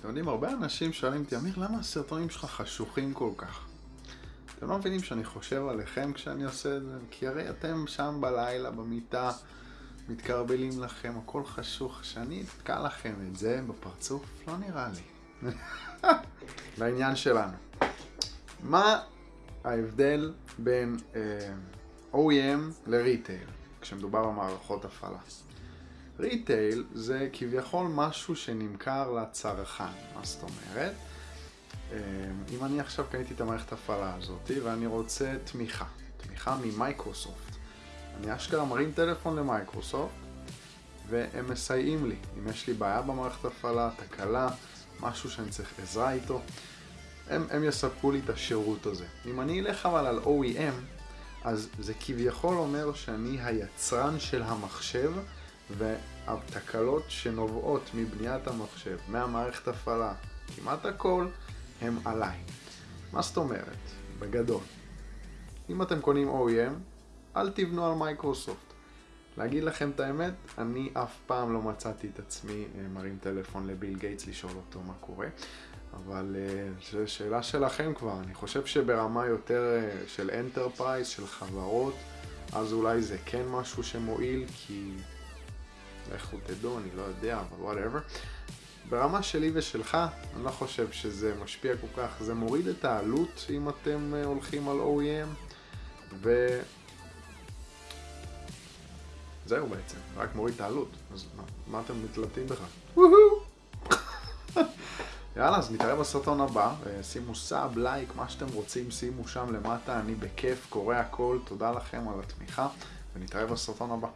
אתם יודעים, הרבה אנשים שואלים אותי, אמיר, למה הסרטונים שלך חשוכים כל כך? אתם לא מבינים שאני חושב עליכם כשאני עושה את זה? כי הרי אתם שם בלילה, במיטה, מתקרבלים לכם, הכל חשוך. שאני אתקע לכם את זה בפרצוף, לא נראה לי. לעניין שלנו. מה ההבדל בין אה, OEM לריטייל, כשמדובר במערכות הפעלה? retail זה כביכול משהו שנמכר לצרכן, מה זאת אומרת? אה, אם אני עכשיו קניתי את המערכת הפעלה הזאת ואני רוצה תמיכה, תמיכה ממייקרוסופט, אני אשכרה מרים טלפון למייקרוסופט והם מסייעים לי. אם יש לי בעיה במערכת הפעלה, תקלה, משהו שאני צריך עזרה איתו, הם, הם יספקו לי את השירות הזה. אם אני אלך אבל על OEM, אז זה כביכול אומר שאני היצרן של המחשב והתקלות שנובעות מבניית המחשב, מהמערכת הפעלה, כמעט הכל, הם עליי. מה זאת אומרת? בגדול. אם אתם קונים OEM, אל תבנו על מייקרוסופט. להגיד לכם את האמת, אני אף פעם לא מצאתי את עצמי אה, מרים טלפון לביל גייטס לשאול אותו מה קורה, אבל אה, זו שאלה שלכם כבר. אני חושב שברמה יותר אה, של enterprise, של חברות, אז אולי זה כן משהו שמועיל, כי לכו תדעו, אני לא יודע, אבל whatever. ברמה שלי ושלך, אני לא חושב שזה משפיע כל כך, זה מוריד את העלות אם אתם הולכים על OEM, ו... זהו בעצם, רק מוריד את העלות, אז מה, מה אתם מתלבטים בכלל? יאללה, אז נתראה בסרטון הבא, שימו sub, לייק, מה שאתם רוצים, שימו שם למטה, אני בכיף, קורא הכל, תודה לכם על התמיכה, ונתראה בסרטון הבא.